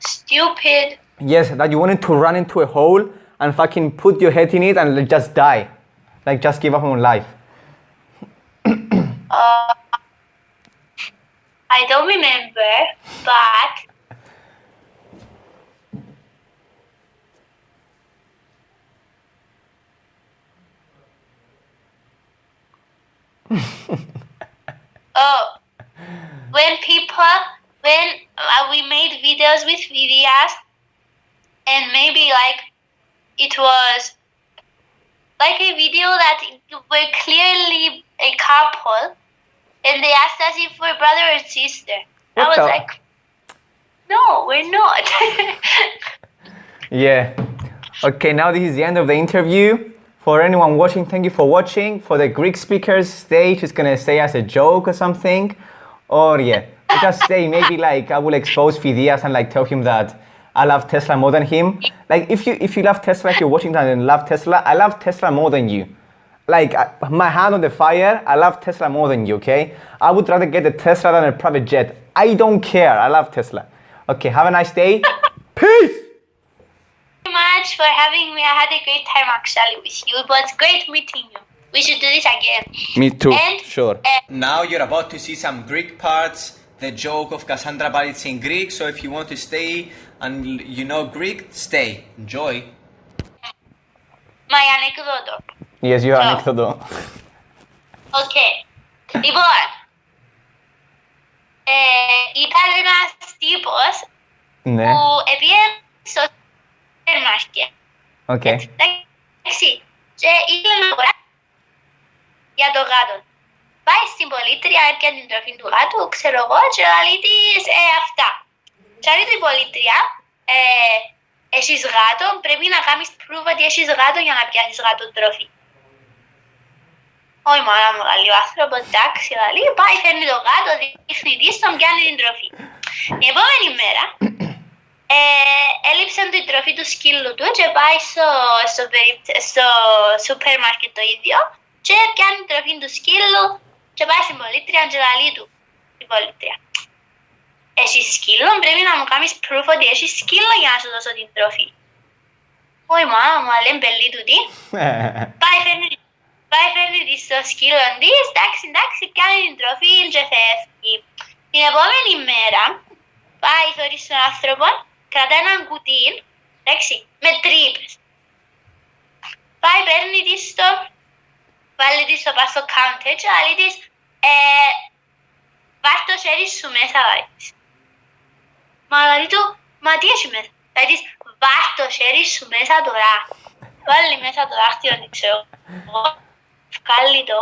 Stupid. Yes, that you wanted to run into a hole and fucking put your head in it and just die. Like just give up on life. Uh, I don't remember, but oh, when people when uh, we made videos with videos, and maybe like it was like a video that were clearly a couple and they asked us if we're brother or sister. I was the- like, no, we're not. Yeah. Okay, now this is the end of the interview. For anyone watching, thank you for watching. For the Greek speakers, stay. She's gonna say as a joke or something. Or yeah, just stay. Maybe like I will expose Fidias and like tell him that I love Tesla more than him. Like if you if you love Tesla, if you're watching that and love Tesla, I love Tesla more than you. Like I, my hand on the fire, I love Tesla more than you. Okay, I would rather get a Tesla than a private jet. I don't care. I love Tesla. Okay, have a nice day. Peace Thank you much for having me. I had a great time actually with you. It was great meeting you. We should do this again. Me too. And Sure. uh, Now you're about to see some Greek parts, the joke of Cassandra, but it's in Greek. So if you want to stay and l- you know Greek, stay. Enjoy. my anecdote. Yes, you Oh. anecdote. Okay. Λοιπόν, ε, ήταν ένας τύπος Ναι. που επήγαινε στο σούπερ μάρκετ. Okay. Εντάξει. Και ήθελε να αγοράσει για το γάτο. Πάει στην πολίτρια, έπιανε την τροφή του γάτου, ξέρω εγώ, και λέει της ε, αυτά. Και λέει την πολίτρια, ε, έχεις γάτο, πρέπει να κάνεις proof ότι έχεις γάτο για να πιάσεις γάτο τροφή. Όχι μάνα μου, λέει ο άνθρωπος, εντάξει, λέει, πάει, φέρνει το γάτο, δείχνει τι στον πιάνει την τροφή. Την επόμενη μέρα, ε, έλειψε την τροφή του σκύλου του και πάει στο, στο, περι- στο σούπερ μάρκετ το ίδιο και πιάνει την τροφή του σκύλου και πάει στην πολίτρια και λέει του, την πολίτρια. Έχεις σκύλο, πρέπει να μου κάνεις proof ότι έχεις σκύλο για να σου δώσω την τροφή. Όχι μάνα μου, αλλά είναι πελή του τι. Πάει φέρνει, πάει φέρνει της στο σκύλο της, εντάξει, εντάξει, κάνει την τροφή και φεύγει. Την επόμενη μέρα, πάει θωρείς τον άνθρωπο, κρατά έναν κουτί, εντάξει, με τρύπες. Πάει, παίρνει της στο, βάλει της στο πας στο counter και λέει της, ε, βάρ' το χέρι σου μέσα, λέει της. Μα λέει του, μα τι έχει μέσα; Λέει της, βάρ' το χέρι σου μέσα τώρα. Βάλει μέσα το δάχτυλο, δεν ξέρω. εγώ. Βγάλει το.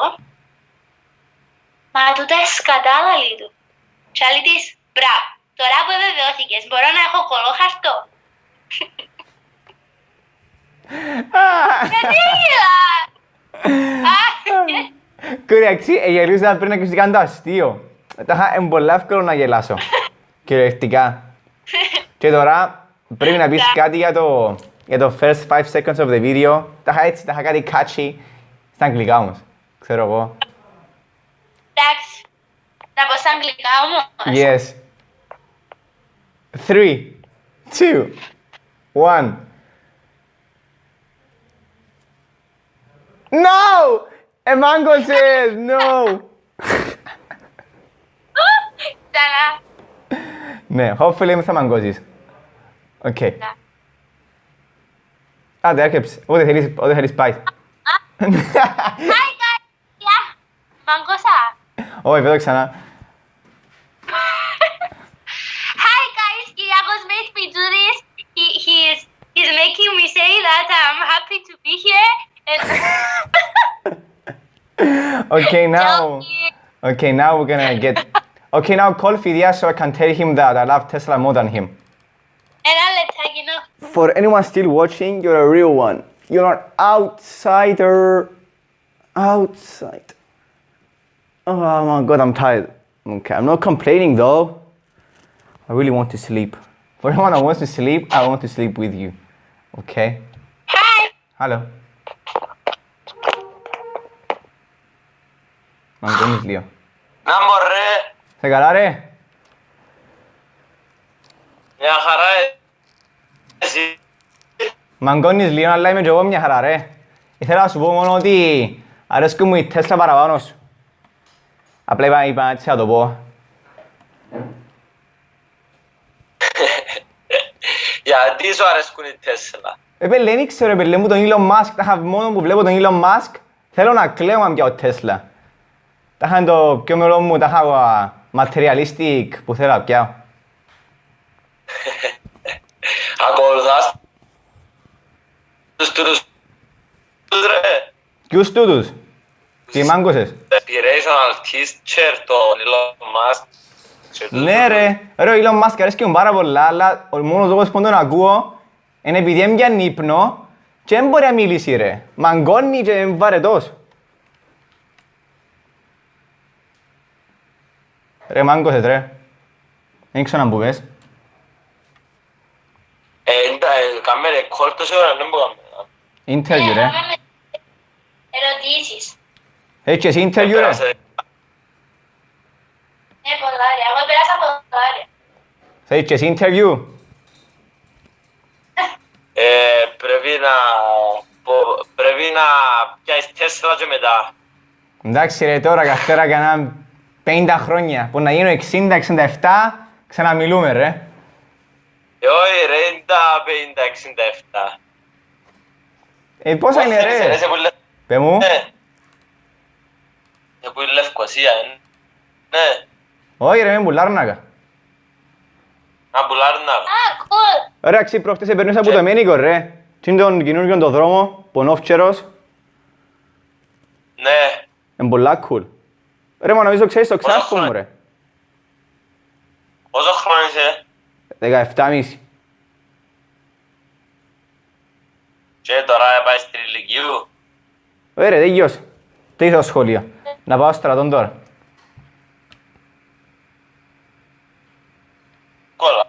Μα τούτα σκατάλα, λέει του. Και λέει της, μπράβο. Τώρα που βεβαιώθηκες, μπορώ να έχω κολόχαρτο. Γιατί γελά. Α, Κοριαξί, γελούσα πριν να κάνω το αστείο. Τα είχα είναι πολύ εύκολο να γελάσω. Κυριολεκτικά. Και τώρα πρέπει να πεις κάτι για το, για το first 5 seconds of the video. Τα είχα έτσι, τα είχα κάτι catchy. Στα αγγλικά όμως. Ξέρω εγώ. Εντάξει. Να πω στα αγγλικά όμως. Yes. Three, two, one. No! A mango says no! Ξανά. ναι, hopefully είμαι θα μαγκώσεις. Οκ. Άντε, έρχεψε. Ό,τι θέλεις, ό,τι θέλεις πάει. Hi guys. Yeah. Μαγκώσα. Όχι, εδώ ξανά. Kyriakos do this. He he's he's making me say that I'm happy to be here. And Okay, now. Okay, now we're gonna get. Okay, now call Fidia so I can tell him that I love Tesla more than him. And I'll let you know. For anyone still watching, you're a real one. You're an outsider. Outside. Oh my god, I'm tired. Okay, I'm not complaining though. I really want to sleep. For anyone that wants to sleep, I want to sleep with you. Okay? Hi. Hello. Μαγκώνεις λίγο. Να μωρέ, Σε καλά ρε. μια χαρά ε. εσύ. Μαγκώνεις λίγο, αλλά είμαι και εγώ μια χαρά ρε. Ήθελα να σου πω μόνο ότι αρέσκει μου η Τέσλα παραπάνω σου. Απλά είπα, είπα έτσι να το πω. Γιατί σου αρέσκουν οι Τέσλα; Ε, πέλε, δεν ξέρω, πέλε μου τον Elon Musk. Τα είχα μόνο που βλέπω τον Elon Musk. Θέλω να κλαίω αν πιάω Τέσλα. Τα είχα το πιο μελό μου, τα είχα materialistic που θέλω να πιάω. Ακολουθάς τους τούτους τους ρε. Ποιους τούτους. Τι μάγκωσες; Inspirational teacher, τον Elon Musk. και τους Ναι ρε, ρε ο Elon Musk αρέσκει μου πάρα πολλά, αλλά ο μόνος λόγος που τον ακούω είναι επειδή έμπιαν ύπνο και δεν μπορεί να μιλήσει ρε. Μαγκώνει και είναι βαρετός. Ρε μάγκωσες ρε. Δεν ξέρω να μου πες. Ε, εντά- ε, κάμε record τόση ώρα, δεν μπορούμε. Interview ρε. Έκαμε Ερωτήσεις. Έτσι εσύ interview ρε. Πέρασε. Ναι, πολλά ρε. Εγώ πέρασα πολλά ρε. Θέλεις και εσύ interview; Ε, πρέπει να... πο- Πρέπει να πιάσεις Τέσλα και μετά. Εντάξει ρε τώρα καθέρα κανένα 50 χρόνια. Που να γίνω 60-67 ξαναμιλούμε ρε. Ε, όχι ρε, είναι τα 50-67. Ε, πόσα είναι Πώς θέλεις, ρε. είσαι που λε- Πε μου. Ναι. Ε, που είναι Λευκοσία, ε. Ναι. Όχι ρε, με πουλάρνακα. Να πουλάρνα. Α, cool. Ωραία, ξύ προχτές περνούσα από το Μένικο ρε. Τι είναι τον καινούργιο το δρόμο, πονόφτσερος. Ναι. Είναι πολλά cool. Ρε, μα νομίζω ξέρεις το ξάσκο μου χρόνια. ρε. Πόσο χρόνο είσαι; 17,5. Και τώρα πάει στην ηλικίου. Ωραία, τελειώσε. Τι στο σχολείο. Να πάω στρατόν τώρα. Κόλλα.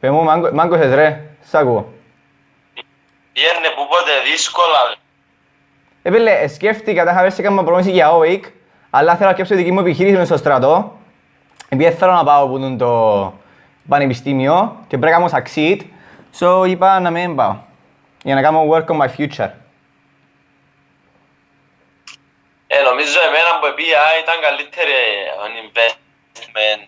Πε μου, μάγκο- μάγκωσες ρε. Σ' ακούω. Πιένε που πότε δύσκολα. Ε, φίλε, ε, σκέφτηκα, τα είχα πέρσι έκανα πρόμηση για OIC, αλλά θέλω να σκέψω τη δική μου επιχείρηση μες στο στρατό. Επειδή θέλω να πάω που είναι το πανεπιστήμιο και πρέπει να κάνω succeed, so είπα να μην πάω. Για να κάνω work on my future. Ε, νομίζω εμένα που πήγα ήταν καλύτερη on investment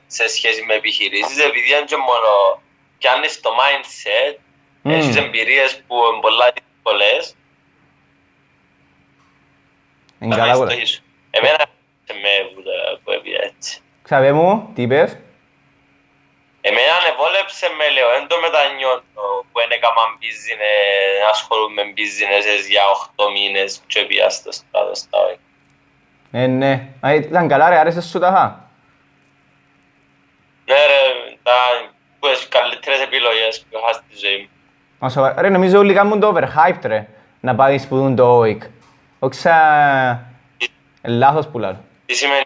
σε σχέση με επιχειρήσεις επειδή είναι και μόνο πιάνεις το mindset, Μμμ. έχεις εμπειρίες που είναι πολλά δύσκολες Είναι να καλά δεις πολλά. το ίσο. Εμένα σε με που, τα- που έπια έτσι. Ξαβέ μου, τι είπες; Εμένα ανεβόλεψε με λέω, δεν το μετανιώνω που δεν έκανα business, ασχολούμαι με business για 8 μήνες και πήγα στο στράτο στα ΟΕΚ. Ε, ναι. Α, ήταν καλά ρε, άρεσε σου τα χα. Ναι ρε, ήταν που τις καλύτερες επιλογές που είχα στη ζωή μου. Μα σοβαρά. Ρε, νομίζω όλοι κάνουν το overhyped ρε, να πάεις σπουδούν το OIC. Όχι σαν... ε, Λάθος που λέω. Τι σημαίνει;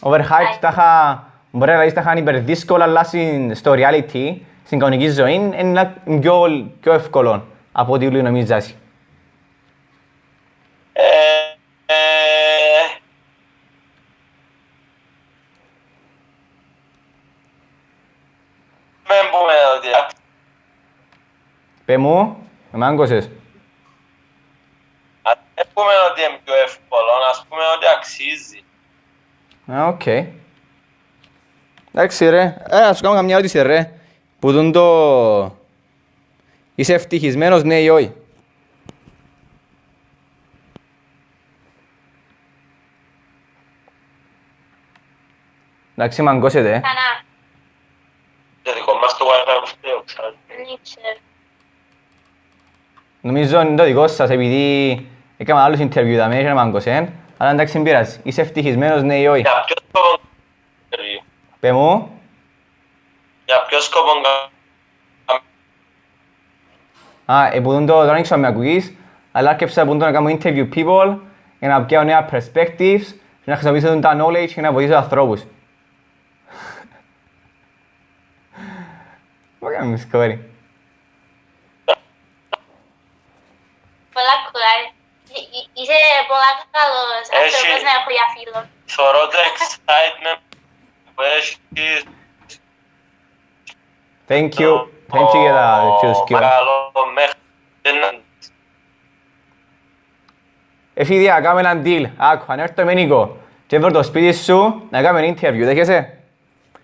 Overhyped τα είχα... Μπορεί να λες τα είχαν υπερδύσκολα, αλλά στην- στο reality, στην κανονική ζωή, είναι πιο, πιο εύκολο από ό,τι όλοι νομίζεις. Ε, ε, Μην πούμε ότι Πε μου, με μάγκωσες. ας μην πούμε ότι είναι πιο εύκολο, ας πούμε ότι αξίζει. Α, οκ. Εντάξει ρε, ε, να σου κάνω καμιά ερώτηση ρε. Που δουν το... Είσαι ευτυχισμένος, ναι ή όχι; Εντάξει, μαγκώσετε, ε. Κανά. Το δικό μας το wifi που φταίω, ξέρω. Δεν ξέρω. Νομίζω είναι το δικό σας, επειδή έκανα άλλους interview τα μέσα να μαγκώσεν. Αλλά εντάξει, δεν πειράζει. Είσαι ευτυχισμένος, ναι ή όχι; Για ποιο σκοπό interview? Πε μου, Για ποιο σκοπό κα- Α, ε, που δουν το, δεν ήξερα με ακούγεις, αλλά άρκεψα που δουν να κάνω interview people για να πιάω νέα perspectives και να χρησιμοποιήσω τα knowledge και να βοηθήσω ανθρώπους. Μα κάνεις κόρη. Πολλά κουράει. Είσαι πολλά καλός Έχει- άνθρωπος να έχω για φίλο. Θωρώ το excitement που έχεις Thank you. Thank you για τα δεξιούς το σκύλα. Παρακαλώ, μέχρι δεν- Εφίδια, κάμε έναν deal. Άκου, αν έρθω με Νίκο και βρω το σπίτι σου να κάνουμε interview, δέχεσαι.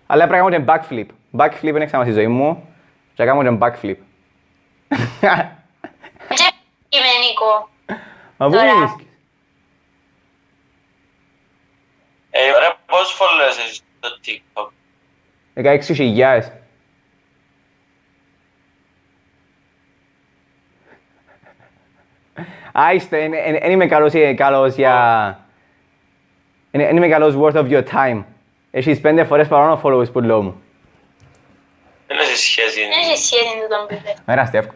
Αλλά πρέπει να κάνουμε και backflip. Backflip είναι ξανά στη ζωή μου και να κάνουμε και backflip. Και είμαι Νίκο. Μα πού Τώρα. βρίσκεις. Ε, ρε, πόσους followers έχεις στο TikTok? 16.000. Α, είστε, δεν είμαι καλός, ε, καλός για... Δεν είμαι καλός worth of your time. Έχεις πέντε φορές παραπάνω followers που λέω μου. Δεν έχει σχέση. Δεν έχει σχέση με τον παιδί. Μέρα, Στεύκο.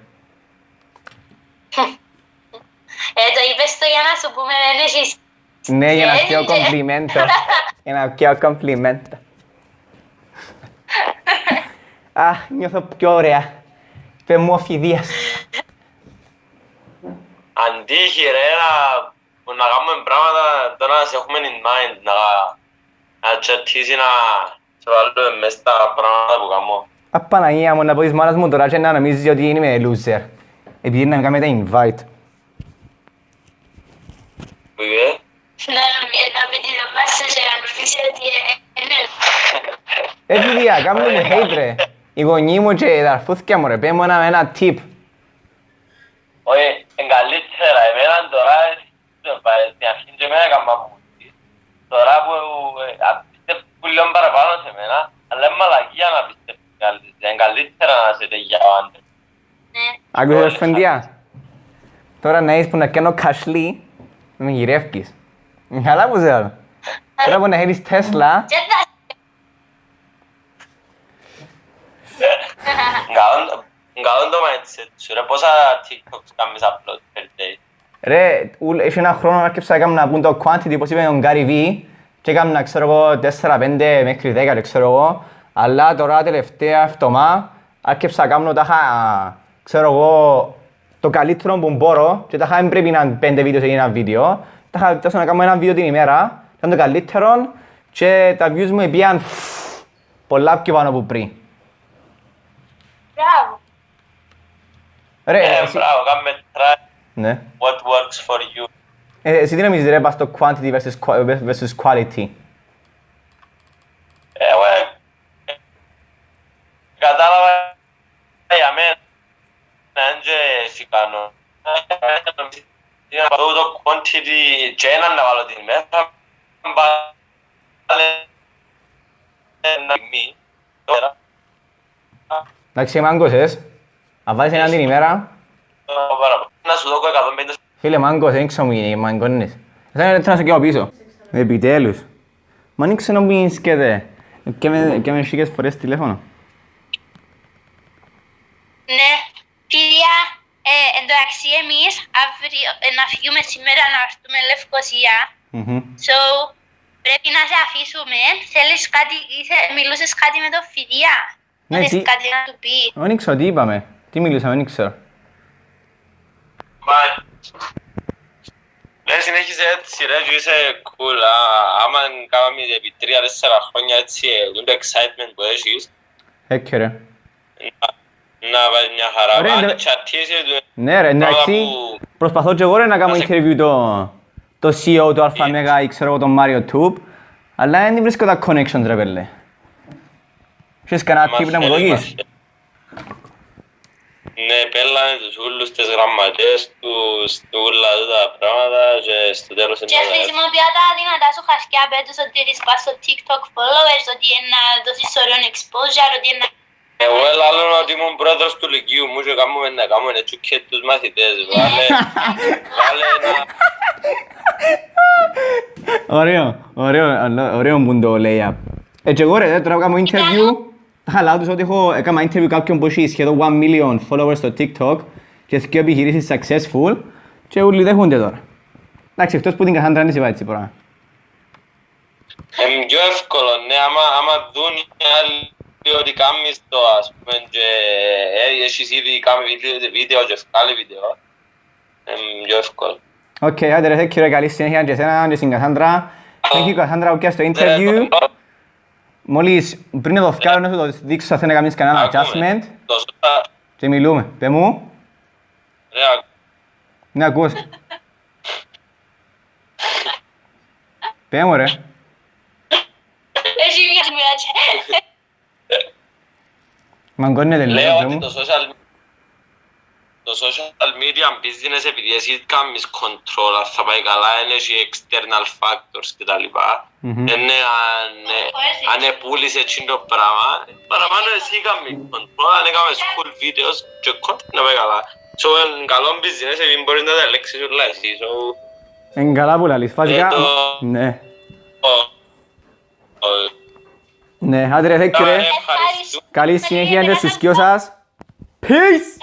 Ε, το είπες το για να σου πούμε δεν έχεις Ναι, για να σχέση. πιω κομπλιμέντο. Για να πιω κομπλιμέντο. Αχ, νιώθω πιο ωραία. Πε μου οφειδίας. Αντίχει ρε, να, που να κάνουμε πράγματα τώρα να σε έχουμε in mind, να, να τσατήσει να σε βάλουμε μέσα στα πράγματα που κάνω. Απαναγία μου, να πω της μάνας μου τώρα και να νομίζεις ότι είμαι loser. Επειδή να με κάνετε invite. Που είπε, να να με την απάσσες για να νομίζει ότι είναι. Ε, φίλια, κάνουμε με hate ρε. Οι γονείς μου και τα αρφούθκια μου ρε, πέ μου ένα, ένα tip. όχι, είναι καλύτερα, εμένα τώρα, ε, στην αρχή και εμένα έκανα μουσική. Τώρα που ε, πιστεύω λίγο παραπάνω σε μένα, αλλά είναι μαλακία να πιστεύω καλύτερα. Είναι καλύτερα να σε για ο άντρας. Ναι. Άκουσες φεντιά. Τώρα να είσαι που να κάνω κασλί, να με γυρεύκεις. Καλά που σε άλλο. Τώρα που να έχεις Τέσλα, Και θα Καλό- Καλό το mindset σου ρε, πόσα TikToks κάνεις upload per day; Ρε, ουλ- έχει ένα χρόνο άρχισα να κάνω να πούν το quantity, όπως είπε ο Gary V, και έκανα, ξέρω εγώ, 4-5 μέχρι 10, ρε, ξέρω εγώ, αλλά τώρα τελευταία εβδομάδα άρχισα να κάνω τα χα- ξέρω εγώ, το καλύτερο που μπορώ και τα χα- δεν πρέπει να είναι 5 βίντεο σε ένα βίντεο, τα χα- τόσο να κάνω ένα βίντεο την ημέρα, ήταν το καλύτερο και τα views μου πήγαν πολλά πιο πάνω από πριν. Μπράβο. Ρε, Ε, εσύ, μπράβο, κάνουμε try ναι. what works for you. Ε, εσύ τι νομίζεις ρε, πας στο quantity versus qua- versus quality; Ε, Εγώ ε, κατάλαβα για μένα δεν και εσύ κάνω. Για να πάω το quantity και έναν να βάλω την ημέρα, βάλε ένα μη, τώρα, Εντάξει, μάγκωσες. Αν βάζεις έναν την ημέρα, παραπάνω. Να σου δω 150 φίλε μάγκος, δεν ξέρω μου γίνει, μάγκωνες. Εσένα είναι να σε κάνω πίσω. Επιτέλους. Μα δεν ξέρω μου σκέτε. Και με, και με σίγες φορές τηλέφωνο. Ναι. Φίλια, ε, εντάξει εμείς αύριο ε, να φύγουμε σήμερα να έρθουμε Λευκοσία. Μμμ. So, πρέπει να σε αφήσουμε. Θέλεις κάτι, ήθε, μιλούσες κάτι με το Φιδιά. Ναι, Θέλεις τι- κάτι να του πεις; Δεν ξέρω τι είπαμε. Τι μιλούσαμε, δεν ξέρω. Μα, ναι, συνέχισε έτσι ρε και είσαι cool. Α, Άμα κάναμε επί τρία-τέσσερα χρόνια έτσι, ε, το excitement που έχεις, Έκαι ρε. Να, να πάει μια χαρά. Ωραία, Αν ναι. τσατήσεις, ε, Ναι ρε, εντάξει. που- Προσπαθώ και εγώ ρε να κάνω Να σε- interview το, το CEO του Alpha Mega ή ξέρω εγώ τον Mario Tube. Αλλά δεν βρίσκω τα connections ρε πέλε. Έχεις κανένα μας tip να μου θέλει, δώσεις; μας θέλει. Ναι, πέλανε τους ούλους, τις γραμματές τους, του ούλα τα πράγματα και στο τέλος Και είναι τα- χρησιμοποιώ τα δυνατά σου χασκιά πέτους ότι έχεις πάει στο TikTok followers, ότι είναι να δώσεις ωραίο exposure, ότι είναι να... Εγώ ελάλλω ότι ήμουν πρόεδρος του Λυκείου μου και κάνουμε να κάνουμε έτσι και τους μαθητές. Βάλε, βάλε ένα... Ωραίο, ωραίο, αλλά- ωραίο που το λέει. Ε, και εγώ ρε, τώρα κάνω interview, τα χαλάω τους ότι έχω, έκανα interview κάποιον που έχει σχεδόν 1 million followers στο TikTok και δύο επιχειρήσεις successful και όλοι δέχονται τώρα. Εντάξει, εκτός που την Κασάντρα δεν είπα έτσι πράγμα. Είναι πιο εύκολο, ναι, άμα, άμα δουν οι άλλοι ότι κάνεις το, ας πούμε, και ε, έχεις ήδη κάνει βίντεο, βίντεο και βγάλει βίντεο, είναι πιο εύκολο. Οκ, άντε ρε, θέλω καλή συνέχεια και εσένα και στην Κασάντρα. Thank you Κασάντρα που πιάσεις το interview. Μόλις πριν το βγάλω να σου το δείξω αν θέλει να κάνεις κανένα Ακούμε. adjustment Το σώτα, και μιλούμε. Πες μου, ρε, ακ- ναι ακούς. Πες μου ρε. Έχει μια σημεία Μαγκώνεται λίγο, λέω πες ότι μου. το social, το social media business επειδή εσύ κάνεις control, αν θα πάει καλά, είναι έχει external factors κτλ. Μμμ. Είναι αν, αν επούλησε έτσι το πράγμα, παραπάνω εσύ κάνεις control, αν έκαμες full videos και content να πάει καλά. So, είναι καλό business, επειδή μπορείς να τα ελέγξεις όλα εσύ. So, Εν καλά που λαλείς. Βασικά, Ε, το- ναι. Ναι, άντε ρε, Καλή συνέχεια, είναι στους σας. Peace!